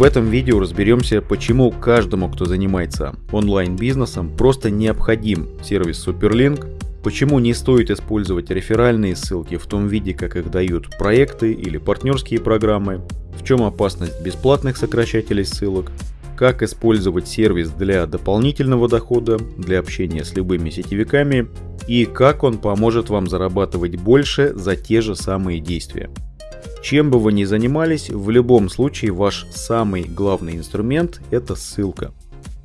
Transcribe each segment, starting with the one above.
В этом видео разберемся, почему каждому, кто занимается онлайн-бизнесом, просто необходим сервис Superlink, почему не стоит использовать реферальные ссылки в том виде, как их дают проекты или партнерские программы, в чем опасность бесплатных сокращателей ссылок, как использовать сервис для дополнительного дохода, для общения с любыми сетевиками и как он поможет вам зарабатывать больше за те же самые действия. Чем бы вы ни занимались, в любом случае ваш самый главный инструмент – это ссылка.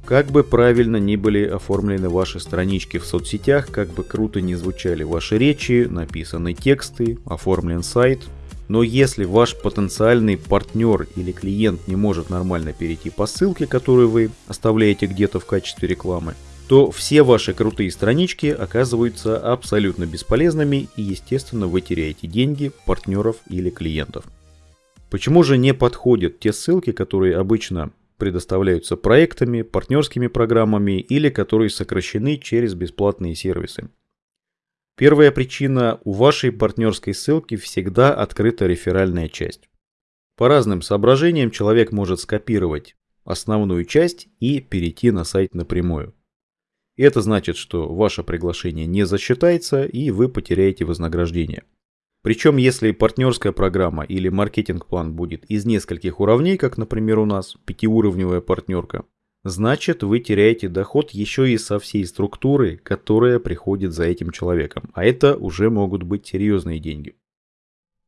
Как бы правильно ни были оформлены ваши странички в соцсетях, как бы круто ни звучали ваши речи, написаны тексты, оформлен сайт, но если ваш потенциальный партнер или клиент не может нормально перейти по ссылке, которую вы оставляете где-то в качестве рекламы, то все ваши крутые странички оказываются абсолютно бесполезными и, естественно, вы теряете деньги, партнеров или клиентов. Почему же не подходят те ссылки, которые обычно предоставляются проектами, партнерскими программами или которые сокращены через бесплатные сервисы? Первая причина – у вашей партнерской ссылки всегда открыта реферальная часть. По разным соображениям человек может скопировать основную часть и перейти на сайт напрямую. Это значит, что ваше приглашение не засчитается и вы потеряете вознаграждение. Причем, если партнерская программа или маркетинг-план будет из нескольких уровней, как, например, у нас, пятиуровневая партнерка, значит вы теряете доход еще и со всей структуры, которая приходит за этим человеком. А это уже могут быть серьезные деньги.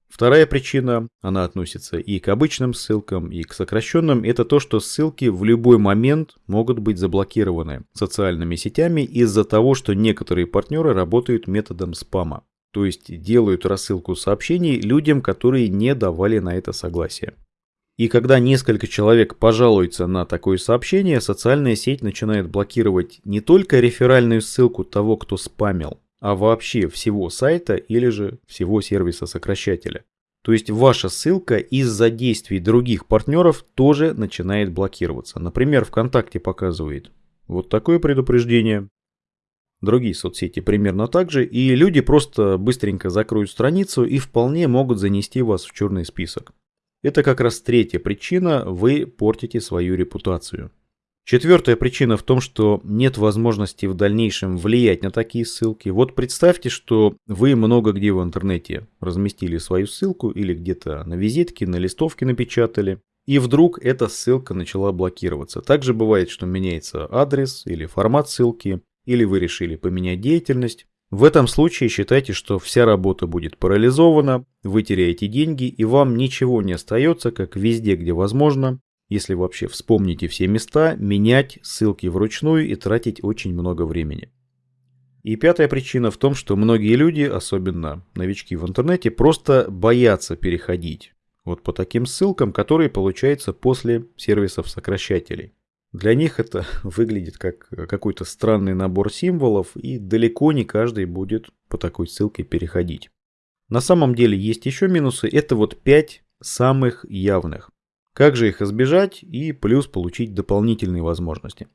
Вторая причина, она относится и к обычным ссылкам, и к сокращенным, это то, что ссылки в любой момент могут быть заблокированы социальными сетями из-за того, что некоторые партнеры работают методом спама. То есть делают рассылку сообщений людям, которые не давали на это согласие. И когда несколько человек пожалуются на такое сообщение, социальная сеть начинает блокировать не только реферальную ссылку того, кто спамил, а вообще всего сайта или же всего сервиса сокращателя. То есть ваша ссылка из-за действий других партнеров тоже начинает блокироваться. Например, ВКонтакте показывает вот такое предупреждение. Другие соцсети примерно так же, и люди просто быстренько закроют страницу и вполне могут занести вас в черный список. Это как раз третья причина, вы портите свою репутацию. Четвертая причина в том, что нет возможности в дальнейшем влиять на такие ссылки. Вот представьте, что вы много где в интернете разместили свою ссылку или где-то на визитке, на листовке напечатали, и вдруг эта ссылка начала блокироваться. Также бывает, что меняется адрес или формат ссылки, или вы решили поменять деятельность. В этом случае считайте, что вся работа будет парализована, вы теряете деньги и вам ничего не остается, как везде, где возможно, если вообще вспомните все места, менять ссылки вручную и тратить очень много времени. И пятая причина в том, что многие люди, особенно новички в интернете, просто боятся переходить вот по таким ссылкам, которые получаются после сервисов сокращателей. Для них это выглядит как какой-то странный набор символов, и далеко не каждый будет по такой ссылке переходить. На самом деле есть еще минусы, это вот 5 самых явных. Как же их избежать и плюс получить дополнительные возможности.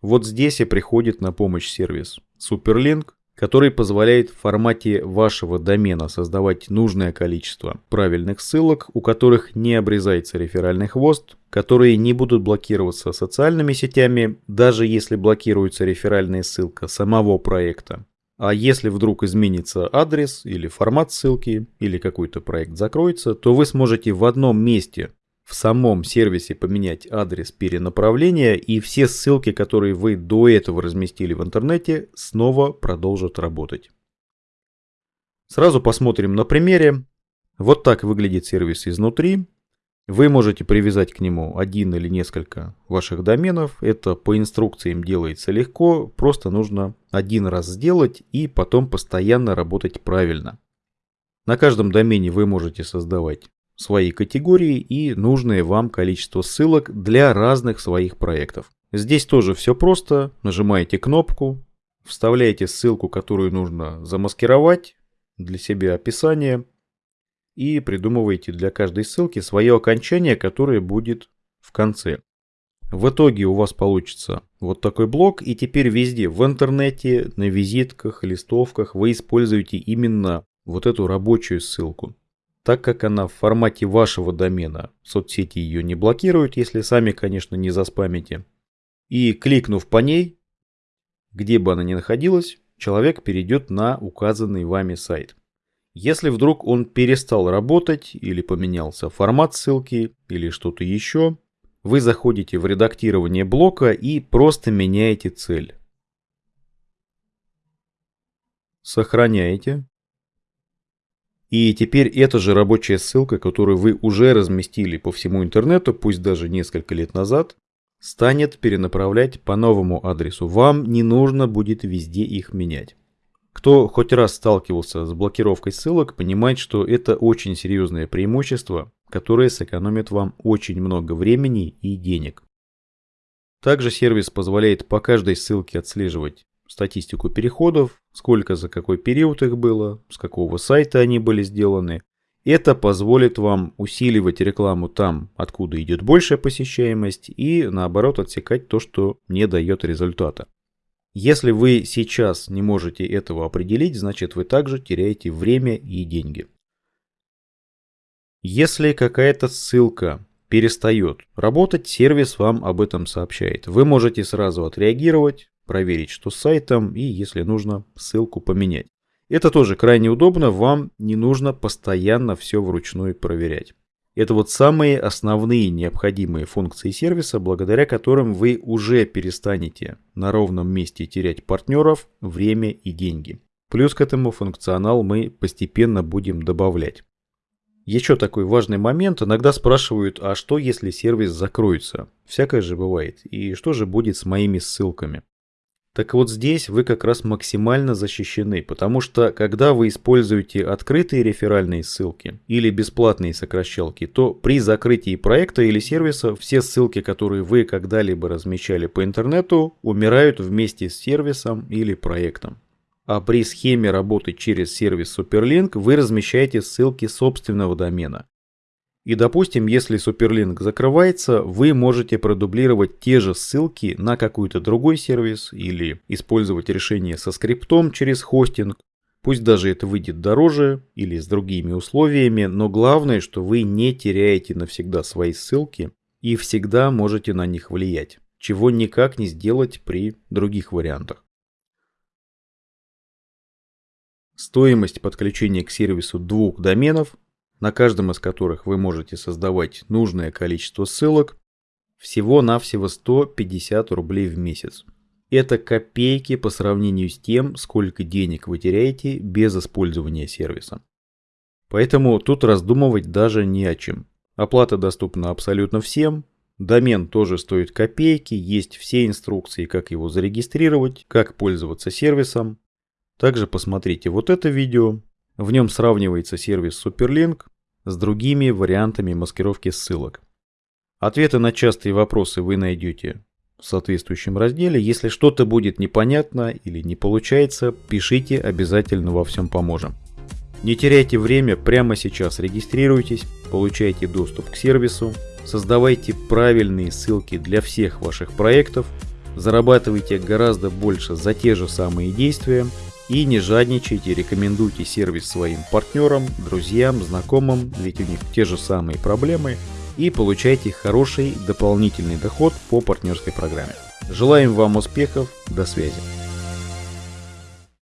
Вот здесь и приходит на помощь сервис Superlink, который позволяет в формате вашего домена создавать нужное количество правильных ссылок, у которых не обрезается реферальный хвост, которые не будут блокироваться социальными сетями, даже если блокируется реферальная ссылка самого проекта. А если вдруг изменится адрес или формат ссылки, или какой-то проект закроется, то вы сможете в одном месте в самом сервисе поменять адрес перенаправления, и все ссылки, которые вы до этого разместили в интернете, снова продолжат работать. Сразу посмотрим на примере. Вот так выглядит сервис изнутри. Вы можете привязать к нему один или несколько ваших доменов. Это по инструкциям делается легко, просто нужно один раз сделать и потом постоянно работать правильно. На каждом домене вы можете создавать свои категории и нужное вам количество ссылок для разных своих проектов. Здесь тоже все просто. Нажимаете кнопку, вставляете ссылку, которую нужно замаскировать для себя описание и придумываете для каждой ссылки свое окончание, которое будет в конце. В итоге у вас получится вот такой блок, и теперь везде в интернете, на визитках, листовках вы используете именно вот эту рабочую ссылку. Так как она в формате вашего домена, соцсети ее не блокируют, если сами, конечно, не заспамите. И кликнув по ней, где бы она ни находилась, человек перейдет на указанный вами сайт. Если вдруг он перестал работать или поменялся формат ссылки или что-то еще, вы заходите в редактирование блока и просто меняете цель. Сохраняете. И теперь эта же рабочая ссылка, которую вы уже разместили по всему интернету, пусть даже несколько лет назад, станет перенаправлять по новому адресу. Вам не нужно будет везде их менять. Кто хоть раз сталкивался с блокировкой ссылок, понимает, что это очень серьезное преимущество, которое сэкономит вам очень много времени и денег. Также сервис позволяет по каждой ссылке отслеживать статистику переходов, сколько за какой период их было, с какого сайта они были сделаны. Это позволит вам усиливать рекламу там, откуда идет большая посещаемость, и наоборот отсекать то, что не дает результата. Если вы сейчас не можете этого определить, значит вы также теряете время и деньги. Если какая-то ссылка перестает работать, сервис вам об этом сообщает. Вы можете сразу отреагировать, проверить, что с сайтом, и если нужно, ссылку поменять. Это тоже крайне удобно, вам не нужно постоянно все вручную проверять. Это вот самые основные необходимые функции сервиса, благодаря которым вы уже перестанете на ровном месте терять партнеров, время и деньги. Плюс к этому функционал мы постепенно будем добавлять. Еще такой важный момент. Иногда спрашивают, а что если сервис закроется? Всякое же бывает. И что же будет с моими ссылками? Так вот здесь вы как раз максимально защищены, потому что когда вы используете открытые реферальные ссылки или бесплатные сокращалки, то при закрытии проекта или сервиса все ссылки, которые вы когда-либо размещали по интернету, умирают вместе с сервисом или проектом. А при схеме работы через сервис Superlink вы размещаете ссылки собственного домена. И допустим, если Суперлинк закрывается, вы можете продублировать те же ссылки на какой-то другой сервис или использовать решение со скриптом через хостинг. Пусть даже это выйдет дороже или с другими условиями, но главное, что вы не теряете навсегда свои ссылки и всегда можете на них влиять, чего никак не сделать при других вариантах. Стоимость подключения к сервису двух доменов на каждом из которых вы можете создавать нужное количество ссылок, всего-навсего 150 рублей в месяц. Это копейки по сравнению с тем, сколько денег вы теряете без использования сервиса. Поэтому тут раздумывать даже не о чем. Оплата доступна абсолютно всем, домен тоже стоит копейки, есть все инструкции, как его зарегистрировать, как пользоваться сервисом. Также посмотрите вот это видео, в нем сравнивается сервис Superlink с другими вариантами маскировки ссылок. Ответы на частые вопросы вы найдете в соответствующем разделе. Если что-то будет непонятно или не получается, пишите, обязательно во всем поможем. Не теряйте время, прямо сейчас регистрируйтесь, получайте доступ к сервису, создавайте правильные ссылки для всех ваших проектов, зарабатывайте гораздо больше за те же самые действия и не жадничайте, рекомендуйте сервис своим партнерам, друзьям, знакомым, ведь у них те же самые проблемы, и получайте хороший дополнительный доход по партнерской программе. Желаем вам успехов, до связи.